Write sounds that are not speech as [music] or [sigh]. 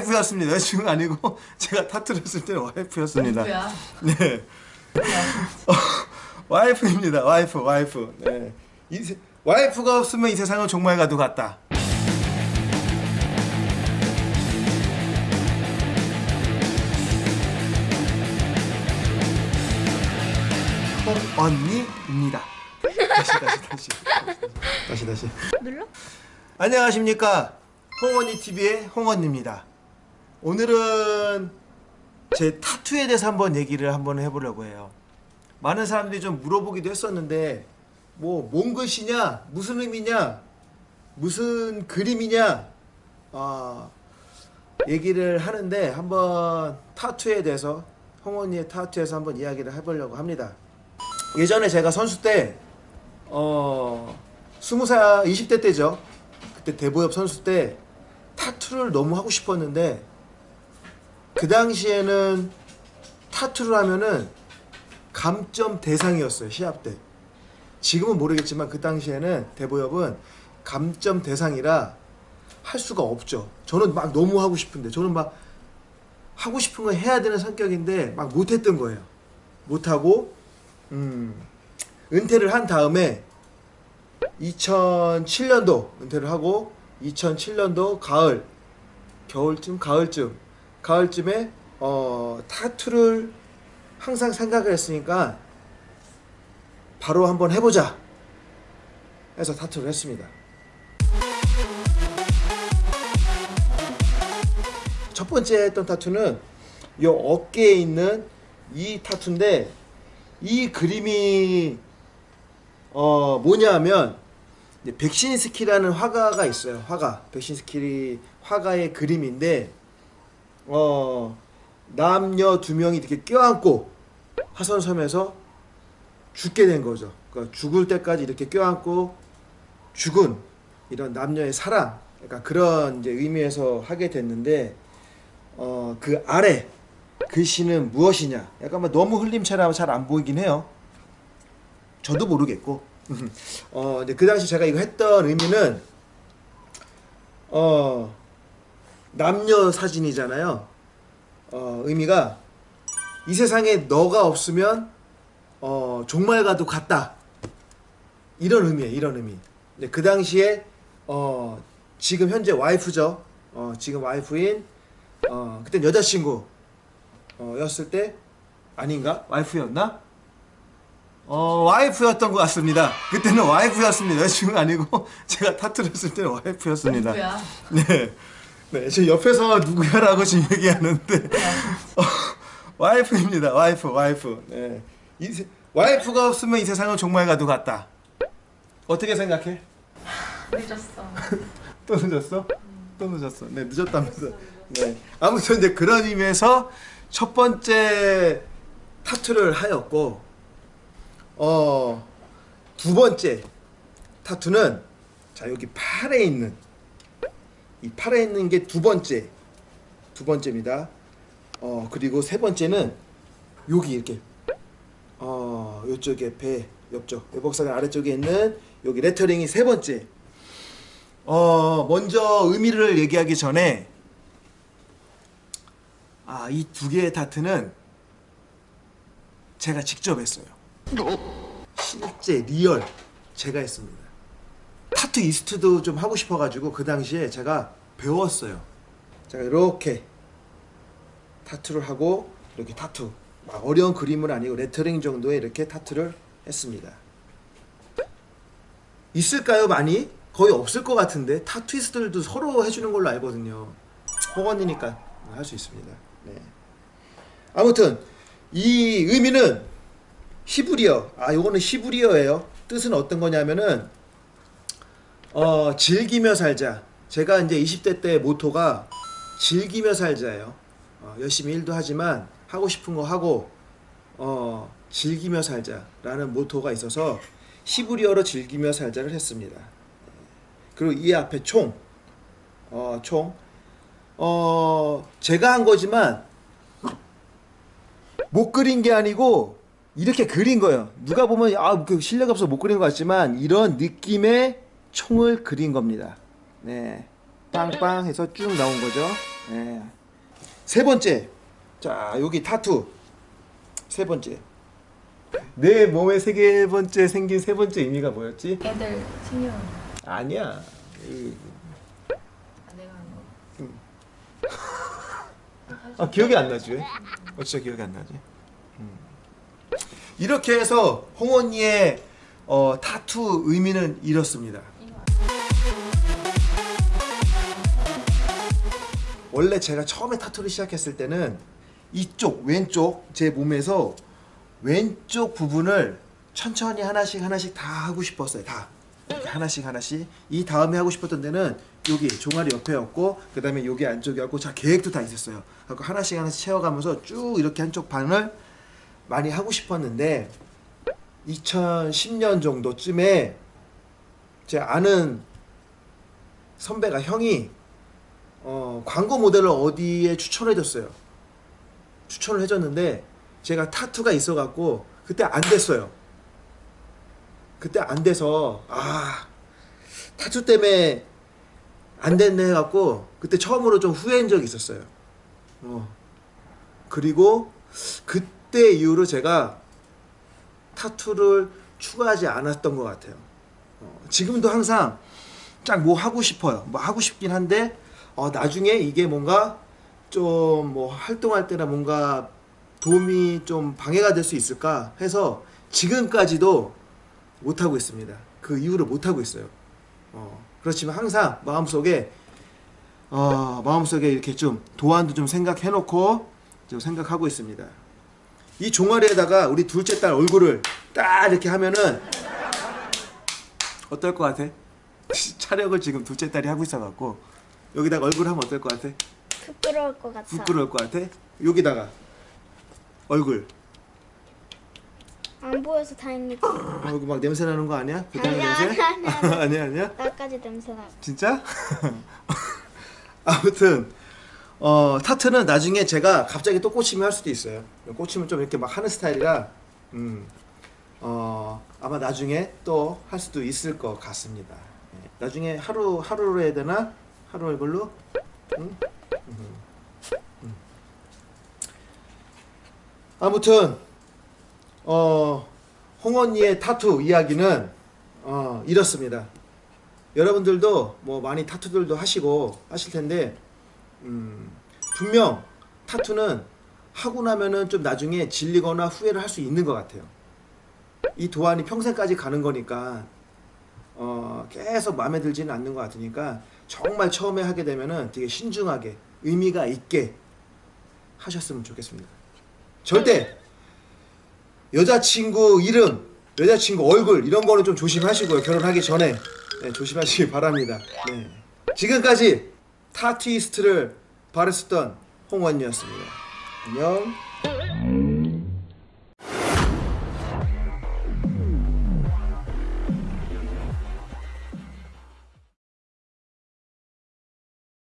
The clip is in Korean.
와이프였습니다. [laughs] 여자친구가 아니고 [laughs] 제가 타투를 했을 때는 와이프였습니다. 누구야? 네. 어, [laughs] 와이프입니다. 와이프, 와이프. 네. 이 세- 와이프가 없으면 이 세상은 종말과도 같다. 홍언니입니다. 다시 다시 다시 다시 다시. 눌러? 안녕하십니까 홍언니 TV의 홍언니입니다. 오늘은 제 타투에 대해서 한번 얘기를 한번 해보려고 해요. 많은 사람들이 좀 물어보기도 했었는데 뭐뭔 글씨냐 무슨 의미냐 무슨 그림이냐 아 얘기를 하는데 한번 타투에 대해서 홍언니의 타투에서 한번 이야기를 해보려고 합니다. 예전에 제가 선수 때 어, 20살 20대 때죠. 그때 대보협 선수 때 타투를 너무 하고 싶었는데 그 당시에는 타투를 하면은 감점 대상이었어요 시합 때. 지금은 모르겠지만 그 당시에는 대보협은 감점 대상이라 할 수가 없죠. 저는 막 너무 하고 싶은데 저는 막 하고 싶은 거 해야 되는 성격인데 막 못했던 거예요. 못하고 음, 은퇴를 한 다음에 2007년도 은퇴를 하고 2007년도 가을 겨울쯤 가을쯤 가을쯤에 어, 타투를 항상 생각을 했으니까 바로 한번 해보자 해서 타투를 했습니다 첫 번째 했던 타투는 이 어깨에 있는 이 타투인데 이 그림이 어 뭐냐면 이제 백신스키라는 화가가 있어요. 화가 백신스키 화가의 그림인데 어 남녀 두 명이 이렇게 껴안고 화선섬에서 죽게 된 거죠. 그러니까 죽을 때까지 이렇게 껴안고 죽은 이런 남녀의 사랑, 그러니까 그런 이제 의미에서 하게 됐는데 어 그 아래 글씨는 무엇이냐? 약간 뭐 너무 흘림체라 잘 안 보이긴 해요. 저도 모르겠고. [laughs] 어, 이제 그 당시 제가 이거 했던 의미는 어 남녀 사진이잖아요. 어, 의미가 이 세상에 너가 없으면 어 종말과도 같다. 이런 의미예요. 이런 의미. 근데 그 당시에 어 지금 현재 와이프죠. 어 지금 와이프인 어 그때 여자친구 어, 였을 때 아닌가? 와이프였나? 어 와이프였던 것 같습니다. 그때는 와이프였습니다. 여자친구가 아니고 [laughs] 제가 타투를 했을 때는 와이프였습니다. 누구야? 네. 네, 저 옆에서 누구야라고 지금 얘기하는데 어, 와이프입니다. 와이프, 와이프. 네. 이 세- 와이프가 없으면 이 세상은 종말과도 같다. 어떻게 생각해? 늦었어. [laughs] 또 늦었어? 또 늦었어. 네, 늦었다면서. 네. 아무튼 이제 그런 의미에서 첫 번째 타투를 하였고, 어, 두 번째 타투는 자, 여기 팔에 있는 이 팔에 있는 게 두 번째. 두 번째입니다. 어, 그리고 세 번째는 여기 이렇게 어, 요쪽에 배 옆쪽 외복사근 아래쪽에 있는 여기 lettering이 세 번째. 어 먼저 의미를 얘기하기 전에 아 이 두 개의 타투는 제가 직접 했어요. 실제 real 제가 했습니다. 타투이스트도 좀 하고 싶어가지고 그 당시에 제가 배웠어요. 제가 이렇게 타투를 하고 이렇게 타투 막 어려운 그림은 아니고 레터링 정도의 이렇게 타투를 했습니다. 있을까요 많이? 거의 없을 것 같은데 타투이스트들도 서로 해주는 걸로 알거든요 호건이니까 할 수 있습니다 네. 아무튼 이 의미는 히브리어 아 요거는 히브리어예요 뜻은 어떤 거냐면은 어 즐기며 살자 제가 이제 20대 때 모토가 즐기며 살자예요 어, 열심히 일도 하지만 하고 싶은 거 하고 어 즐기며 살자라는 모토가 있어서 히브리어로 즐기며 살자를 했습니다. 그리고 이 앞에 총, 어, 총, 어, 제가 한 거지만 못 그린 게 아니고 이렇게 그린 거예요. 누가 보면 아, 그 실력 없어 못 그린 것 같지만 이런 느낌의 총을 그린 겁니다. 네, 빵빵 해서 쭉 나온 거죠. 네. 세 번째. 자, 여기 타투. 세 번째. 내 몸의 세 번째 생긴 세 번째 의미가 뭐였지? 애들 생년 아니야. 이- 아, 거. 아 기억이 안 나지 왜? 어 진짜 기억이 안 나지. 음. 이렇게 해서 홍언니의 어, 타투 의미는 이렇습니다. 원래 제가 처음에 타투를 시작했을 때는 이쪽 왼쪽 제 몸에서 왼쪽 부분을 천천히 하나씩 하나씩 다 하고 싶었어요. 다 하나씩 하나씩. 이 다음에 하고 싶었던 데는 여기 종아리 옆에였고 그 다음에 여기 안쪽이었고 자 계획도 다 있었어요. 그래서 하나씩 하나씩 채워가면서 쭉 이렇게 한쪽 반을 많이 하고 싶었는데 2010년 정도쯤에 제 아는 선배가 형이 어, 광고 모델을 어디에 추천해줬어요. 추천을 해줬는데 제가 타투가 있어갖고 그때 안 됐어요. 그때 안 돼서 아 타투 때문에 안 됐네 해갖고 그때 처음으로 좀 후회한 적이 있었어요. 어. 그리고 그때 이후로 제가 타투를 추가하지 않았던 것 같아요. 어, 지금도 항상 쫙 뭐 하고 싶어요. 뭐 하고 싶긴 한데 어, 나중에 이게 뭔가 좀 뭐 활동할 때나 뭔가 도움이 좀 방해가 될 수 있을까 해서 지금까지도 못 하고 있습니다. 그 이후로 못 하고 있어요. 어, 그렇지만 항상 마음속에 어, 마음속에 이렇게 좀 도안도 좀 생각해 놓고 좀 생각하고 있습니다. 이 종아리에다가 우리 둘째 딸 얼굴을 딱 이렇게 하면은 어떨 것 같아? [laughs] 촬영을 지금 둘째 딸이 하고 있어갖고 여기다가 얼굴 하면 어떨 것 같아? 부끄러울 것 같아. 부끄러울 것 같아? 여기다가 얼굴 안 보여서 다행이지. 어, 이거 막 냄새 나는 거 아니야? 그 아니야, 냄새? 아니야, 아니야. [laughs] 아니야 아니야? 나까지 냄새 나. 진짜? [laughs] 아무튼 어 타투는 나중에 제가 갑자기 또 꽂히면 할 수도 있어요. 꽂히면 좀 이렇게 막 하는 스타일이라 음, 어 아마 나중에 또 할 수도 있을 것 같습니다. 예. 나중에 하루 하루로 해야 되나? 하루 얼굴로? 응? 음. 음. 아무튼 어 홍언니의 타투 이야기는 어 이렇습니다. 여러분들도 뭐 많이 타투들도 하시고 하실 텐데 음, 분명 타투는 하고 나면은 좀 나중에 질리거나 후회를 할 수 있는 것 같아요. 이 도안이 평생까지 가는 거니까 어, 계속 마음에 들지는 않는 것 같으니까 정말 처음에 하게 되면은 되게 신중하게 의미가 있게 하셨으면 좋겠습니다. 절대 여자친구 이름, 여자친구 얼굴 이런 거는 좀 조심하시고요. 결혼하기 전에 네, 조심하시기 바랍니다. 네. 지금까지 타투이스트를 바랬었던 홍원이었습니다. 안녕.